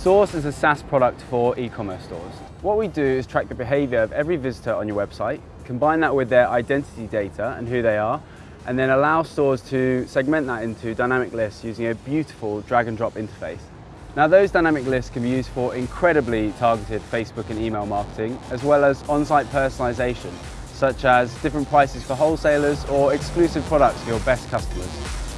Source is a SaaS product for e-commerce stores. What we do is track the behavior of every visitor on your website, combine that with their identity data and who they are, and then allow stores to segment that into dynamic lists using a beautiful drag and drop interface. Now those dynamic lists can be used for incredibly targeted Facebook and email marketing, as well as on-site personalization, such as different prices for wholesalers or exclusive products for your best customers.